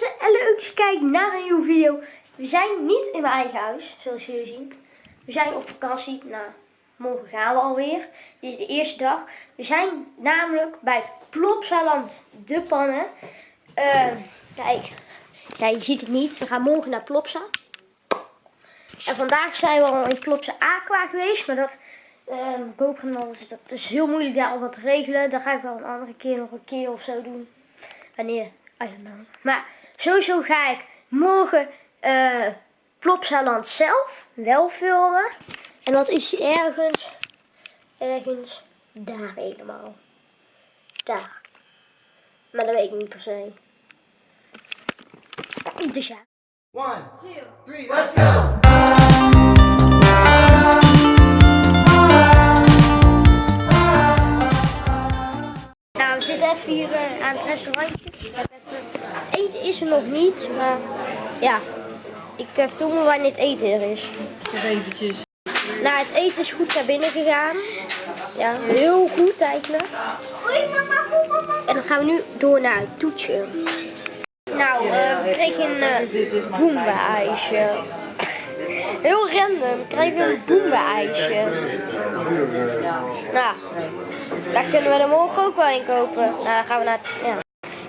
en leuk dat je kijkt naar een nieuwe video. We zijn niet in mijn eigen huis, zoals jullie zien. We zijn op vakantie. Nou, morgen gaan we alweer. Dit is de eerste dag. We zijn namelijk bij Plopsaland de Pannen. Uh, kijk, ja, je ziet het niet. We gaan morgen naar Plopsa. En vandaag zijn we al in Plopsa Aqua geweest, maar dat... Alles, dat is heel moeilijk daar al wat te regelen. Dat ga ik wel een andere keer nog een keer of zo doen. Wanneer? I don't know. Maar sowieso ga ik morgen uh, Plopsaland zelf wel filmen. En dat is ergens, ergens daar helemaal. Daar. Maar dat weet ik niet per se. Dus ja. One, two, three, let's go! Nou, we zitten even hier uh, aan het restaurantje. Nog niet, maar ja, ik film wanneer het eten er is. Nog eventjes. Nou, het eten is goed naar binnen gegaan. Ja, heel goed eigenlijk. En dan gaan we nu door naar het toetje. Nou, uh, we kregen een uh, boemba-ijsje. Heel random, we kregen een boemba-ijsje. Nou, daar kunnen we er morgen ook wel in kopen. Nou, dan gaan we naar... Ja.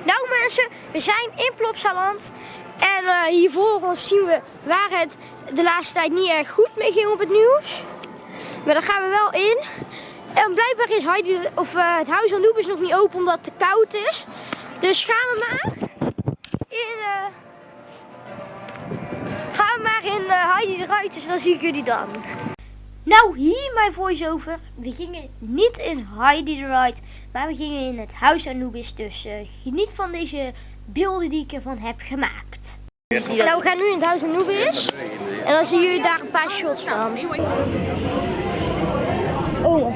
Nou mensen, we zijn in Plopsaland. En uh, hier voor ons zien we waar het de laatste tijd niet erg goed mee ging op het nieuws. Maar daar gaan we wel in. En blijkbaar is Heidi, of, uh, het huis van is nog niet open omdat het te koud is. Dus gaan we maar in... Uh, gaan we maar in Heidi de Ruiters, dan zie ik jullie dan. Nou, hier mijn voice-over. We gingen niet in Heidi the Ride, maar we gingen in het Huis Anubis. Dus uh, geniet van deze beelden die ik ervan heb gemaakt. Nou, we gaan nu in het Huis Anubis. En dan zien jullie daar een paar shots van. Oh mijn god.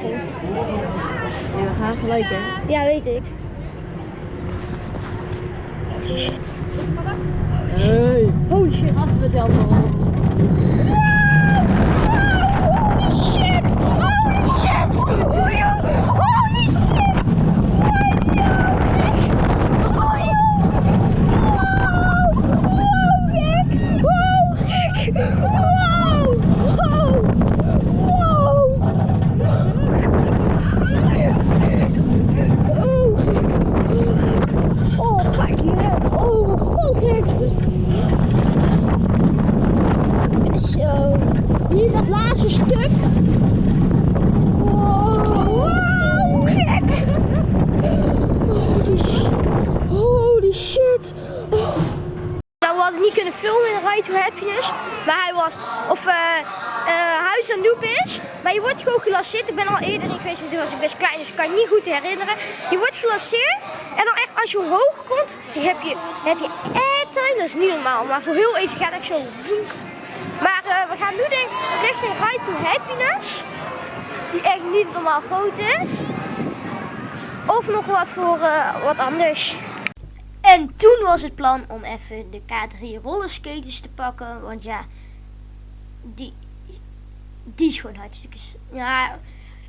Ja, we gaan gelijk hè. Ja, weet ik. Holy shit. Hey. Holy shit. Als we het helemaal. Ride to Happiness. Waar hij was. Of uh, uh, Huis aan Noep is. Maar je wordt gewoon gelanceerd. Ik ben al eerder in geweest, maar toen was ik best klein, dus ik kan het niet goed herinneren. Je wordt gelanceerd. En dan echt als je hoog komt, heb je, heb je airtime. Dat is niet normaal. Maar voor heel even gaat het zo. Maar uh, we gaan nu denk richting Ride to Happiness. Die echt niet normaal groot is. Of nog wat voor wat anders. En toen was het plan om even de K3 rollerskaters te pakken. Want ja, die, die is gewoon hartstikke... Ja,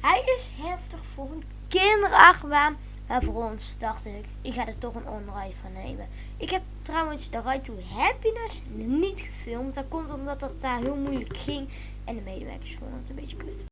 hij is heftig voor een kinderachtbaan. Maar voor ons dacht ik, ik ga er toch een onride van nemen. Ik heb trouwens de Ride to Happiness niet gefilmd. Dat komt omdat dat daar heel moeilijk ging. En de medewerkers vonden het een beetje kut.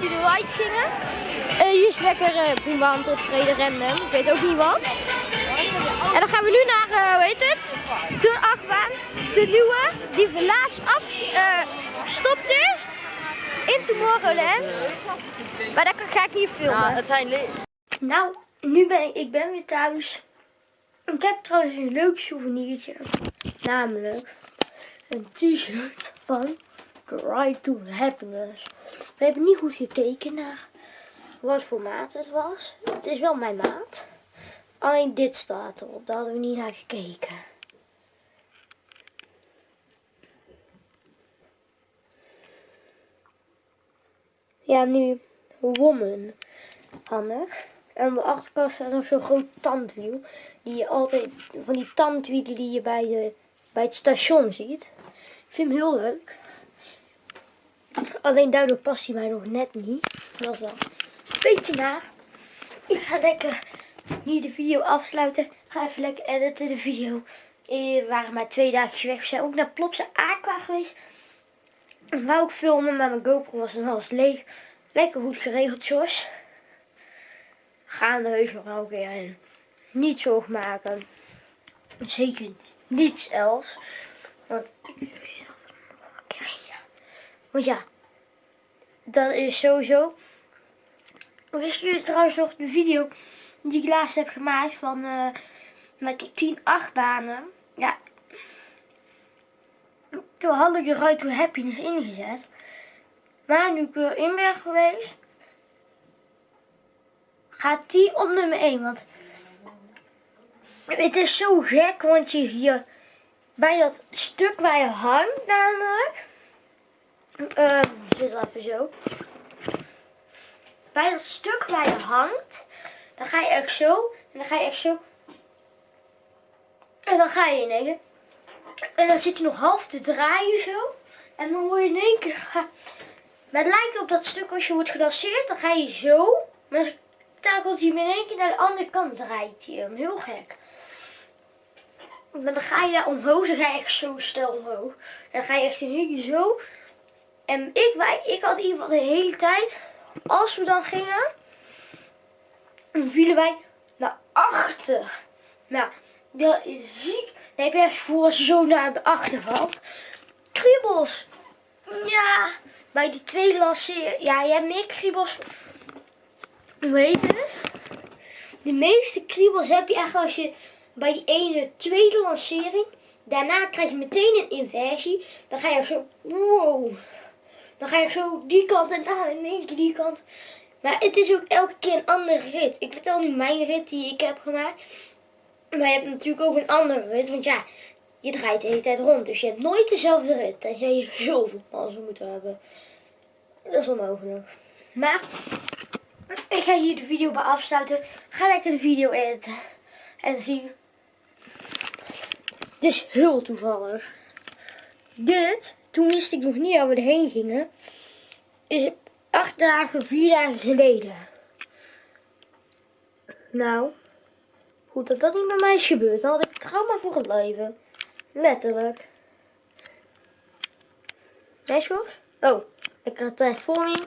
Gingen. Eh, hier is lekker uh, boembaan optreden random. Ik weet ook niet wat. En dan gaan we nu naar, eh, hoe heet het? De achtbaan. De nieuwe, die laatst af eh, gestopt is. In Tomorrowland. Maar daar ga ik niet filmen. Nou, het zijn Nou, nu ben ik, ik ben weer thuis. Ik heb trouwens een leuk souvenirtje. Namelijk een t-shirt van Ride to Happiness. We hebben niet goed gekeken naar wat voor maat het was. Het is wel mijn maat. Alleen dit staat erop. Daar hadden we niet naar gekeken. Ja, nu woman. Handig. En aan de achterkant staat nog zo'n groot tandwiel. Die je altijd, van die tandwielen die je bij, de, bij het station ziet. Ik vind hem heel leuk. Alleen daardoor past hij mij nog net niet. Dat is wel een beetje naar. Ik ga lekker nu de video afsluiten. Ga even lekker editen de video. We waren maar twee dagen weg. We zijn ook naar Plopsa Aqua geweest. Ik wou ook filmen, maar mijn GoPro was dan alles leeg. Lekker goed geregeld, Jos. Gaan de heus nog elke keer in. Niet zorg maken. Zeker niets else. Want, want ja, dat is sowieso. Wist jullie trouwens nog de video die ik laatst heb gemaakt van eh met tot 10 achtbanen? Ja. Toen had ik de Ride to Happiness ingezet. Maar nu ik weer in ben geweest, gaat die op nummer 1. Want het is zo gek, want je hier bij dat stuk waar je hangt namelijk. Uh, zit even zo. Bij dat stuk waar je hangt, dan ga je echt zo. En dan ga je echt zo. En dan ga je in één keer. En dan zit je nog half te draaien zo. En dan word je in één keer. Maar het lijkt op dat stuk als je wordt gedanseerd, dan ga je zo. Maar dan takelt hij hem in één keer naar de andere kant draait hij hem. Heel gek. Maar dan ga je daar omhoog, dan ga je echt zo stel omhoog. En dan ga je echt in één keer zo. En ik, wij, ik had in ieder geval de hele tijd, als we dan gingen, vielen wij naar achter. Nou, dat is ziek. Dan heb je echt voor als zo naar de achter valt. Kriebels. Ja, bij die tweede lanceer. Ja, je hebt meer kriebels. Hoe heet het? De meeste kriebels heb je echt als je bij die ene tweede lancering. Daarna krijg je meteen een inversie. Dan ga je zo. Wow. Dan ga je zo die kant en dan in één keer die kant. Maar het is ook elke keer een andere rit. Ik vertel nu mijn rit die ik heb gemaakt. Maar je hebt natuurlijk ook een andere rit. Want ja, je draait de hele tijd rond. Dus je hebt nooit dezelfde rit. Tenzij je heel veel mazzel moet hebben. Dat is onmogelijk. Maar ik ga hier de video bij afsluiten. Ga lekker de video editen. En dan zie is heel toevallig. Dit, toen wist ik nog niet waar we erheen gingen. Is acht dagen, vier dagen geleden. Nou, goed dat dat niet bij mij is gebeurd. Dan had ik trauma voor het leven. Letterlijk. Jos? Oh, ik had het echt vol in.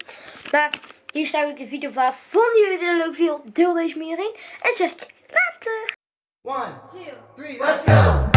Maar hier sluit ik de video van. Vonden jullie dit een leuk video? Deel deze meer in. En zeg ik later. One, two, three, let's go!